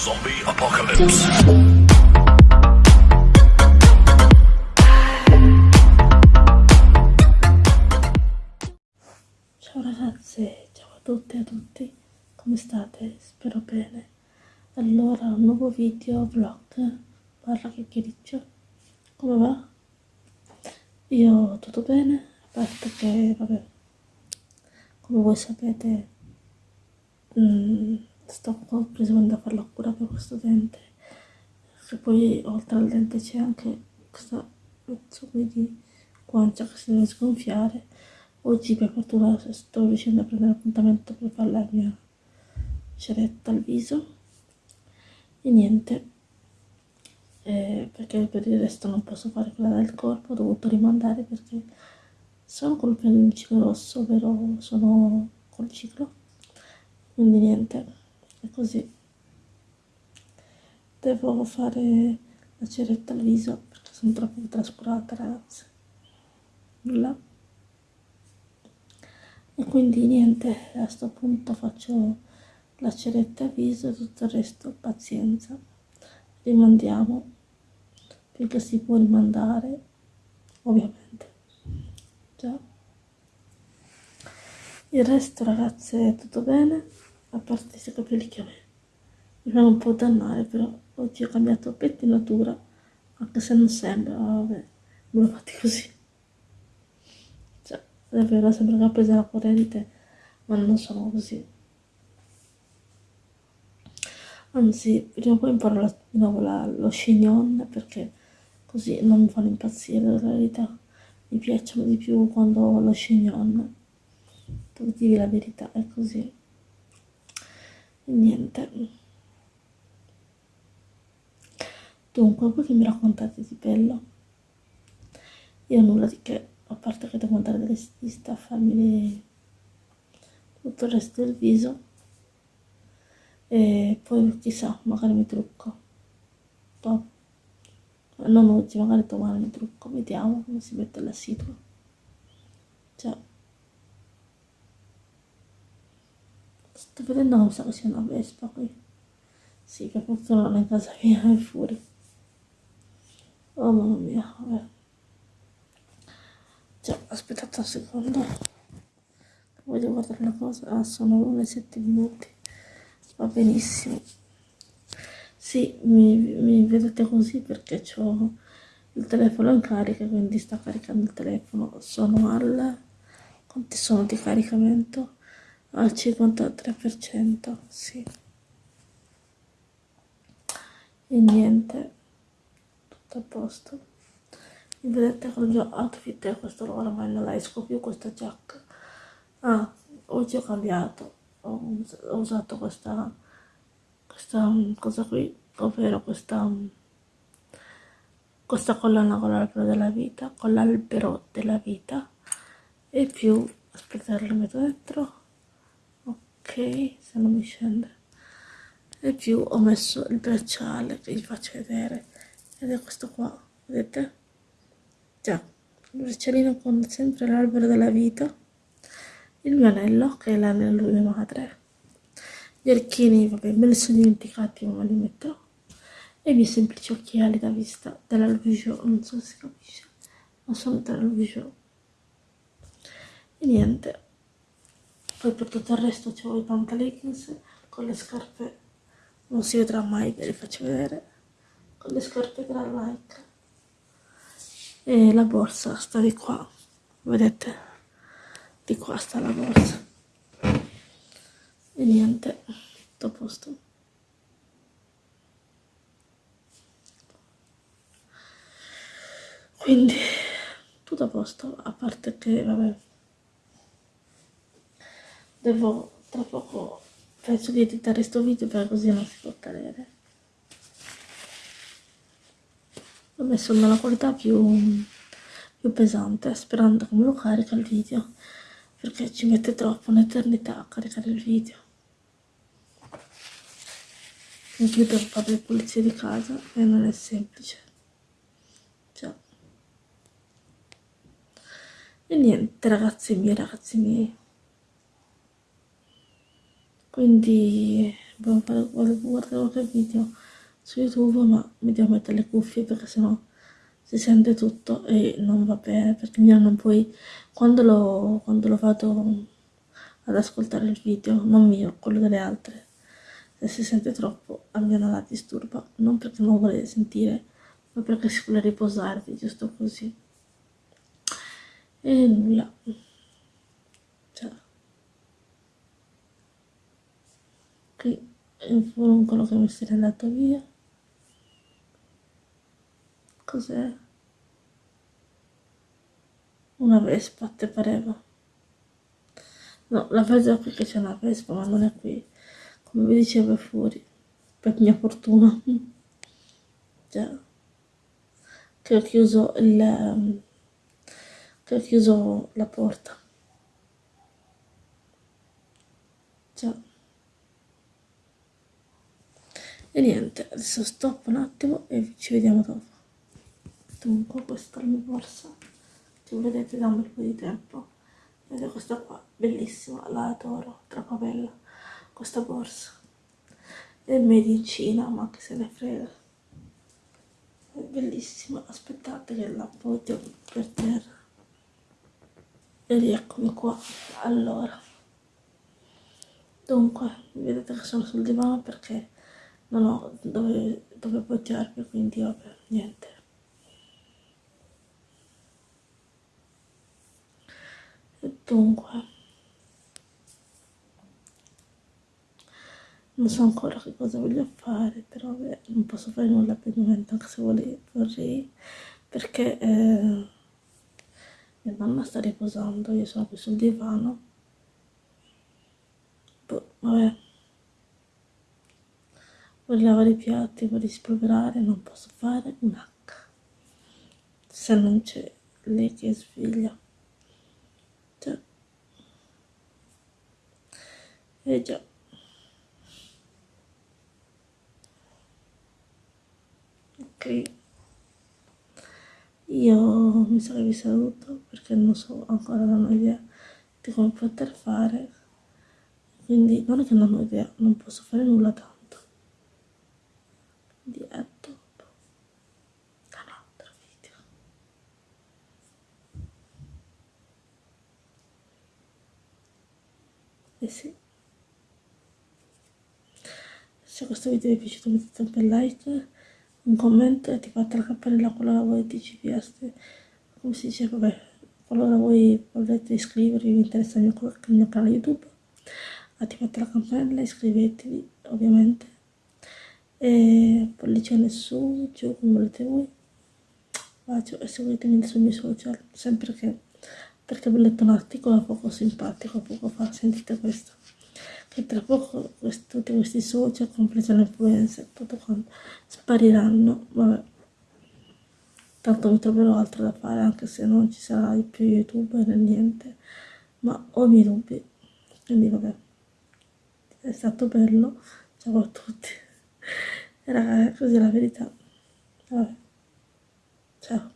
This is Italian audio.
Zombie Apocalypse. Ciao ragazze, ciao a tutte e a tutti, come state? Spero bene. Allora, un nuovo video vlog, parla chiacchiericcio, come va? Io tutto bene, a parte che, vabbè, come voi sapete, mm, sto preso a fare la cura per questo dente, che poi oltre al dente c'è anche questa pezzo di guancia che si deve sgonfiare. Oggi per fortuna sto riuscendo a prendere appuntamento per fare la mia ceretta al viso. E niente, eh, perché per il resto non posso fare quella del corpo, ho dovuto rimandare perché sono col ciclo rosso, ovvero sono col ciclo, quindi niente, è così. Devo fare la ceretta al viso perché sono troppo trascurata ragazze. Nulla. E quindi niente a questo punto faccio la ceretta a viso e tutto il resto pazienza. Rimandiamo finché si può rimandare ovviamente. Già. Il resto ragazze è tutto bene a parte questi capelli che a mi fanno un po' dannare però oggi ho cambiato pettinatura anche se non sembra vabbè me l'ho fatti così. Davvero sembra che ha preso la corrente ma non sono così. Anzi prima o poi imparo la, di nuovo la, lo chignon perché così non mi fanno impazzire la verità. Mi piacciono di più quando ho lo chignon devo dire la verità è così niente. Dunque voi che mi raccontate di bello io nulla di che a parte che devo andare delle stista a farmi tutto il resto del viso. E poi chissà magari mi trucco. Dopo non oggi magari domani mi trucco vediamo come si mette la situa cioè sto vedendo come che sia una vespa qui sì che è in casa mia è fuori oh mamma mia vabbè Già, aspettate un secondo. Voglio guardare una cosa. Ah, sono 1 e 7 minuti. Va benissimo. Sì, mi, mi vedete così perché ho il telefono in carica, quindi sta caricando il telefono. Sono al... Quanti sono di caricamento? Al 53%, sì. E niente, tutto a posto. Mi vedete con il mio outfit e questo ormai non la esco più questa giacca. Ah oggi ho cambiato. Ho, ho usato questa questa cosa qui ovvero questa questa collana con l'albero della vita con l'albero della vita. E più aspettate lo metto dentro ok se non mi scende. E più ho messo il bracciale che vi faccio vedere. Ed è questo qua vedete? Già, il braccialino con sempre l'albero della vita, il mio anello, che è l'anello di mia madre, gli archini, vabbè, me li sono dimenticati, ma li metterò, e i miei semplici occhiali da vista della Louis non so se si capisce, ma sono della Louis E niente, poi per tutto il resto ho i pantaleggings con le scarpe, non si vedrà mai, ve le faccio vedere, con le scarpe Nike e la borsa sta di qua. Vedete? Di qua sta la borsa. E niente tutto a posto. Quindi tutto a posto a parte che vabbè devo tra poco penso di editare questo video perché così non si può cadere. Ho messo nella qualità più, più pesante sperando che me lo carica il video perché ci mette troppo un'eternità a caricare il video. Più devo fare le pulizie di casa e non è semplice. Cioè. e niente ragazzi miei ragazzi miei quindi volevo guardare qualche video su youtube ma mi devo mettere le cuffie perché sennò si sente tutto e non va bene perché mi hanno poi quando lo, quando lo vado ad ascoltare il video non mio quello delle altre se si sente troppo almeno la disturba. Non perché non vuole sentire ma perché si vuole riposarvi giusto così. E nulla cioè qui il furuncolo che mi si è andato via. Cos'è? una vespa te pareva? No la vedo qui che c'è una vespa ma non è qui. Come vi dicevo fuori. Per mia fortuna. Già. Che ho chiuso il che ho chiuso la porta già e niente adesso stop un attimo e ci vediamo dopo. Dunque questa è la mia borsa se vedete da un bel po' di tempo. Vedete questa qua bellissima la adoro troppo bella questa borsa. È made in Cina ma che se ne frega. È bellissima aspettate che la appoggio per terra. E rieccomi qua allora. Dunque vedete che sono sul divano perché non ho dove, dove appoggiarmi quindi vabbè niente. Dunque. Non so ancora che cosa voglio fare però vabbè, non posso fare nulla per il momento anche se vorrei, vorrei perché eh, mia mamma sta riposando io sono qui sul divano. Boh, vabbè vorrei lavare i piatti, vorrei spolverare, non posso fare un H. Se non c'è lei che sveglia. Cioè. Eh già. Ok. Io mi sa che vi saluto perché non so ancora, non ho idea di come poter fare. Quindi non è che non ho idea, non posso fare nulla tanto di a dopo. Da un altro video. E sì. Se questo video vi è piaciuto mettete un bel like un commento e attivate la campanella qualora voi DCPS come si dice vabbè qualora voi volete iscrivervi vi interessa il mio, il mio canale youtube attivate la campanella iscrivetevi ovviamente e pollicione su, giù come volete voi? Bacio e seguitemi sui miei social sempre che perché ho letto un articolo poco simpatico poco fa, sentite questo. Che tra poco questi, tutti questi social, comprese le influenze tutto quanto, spariranno. Vabbè. Tanto mi troverò altro da fare anche se non ci sarà più youtube né niente. Ma ho i miei dubbi. Quindi vabbè. È stato bello. Ciao a tutti era così la verità. Vabbè. Ciao.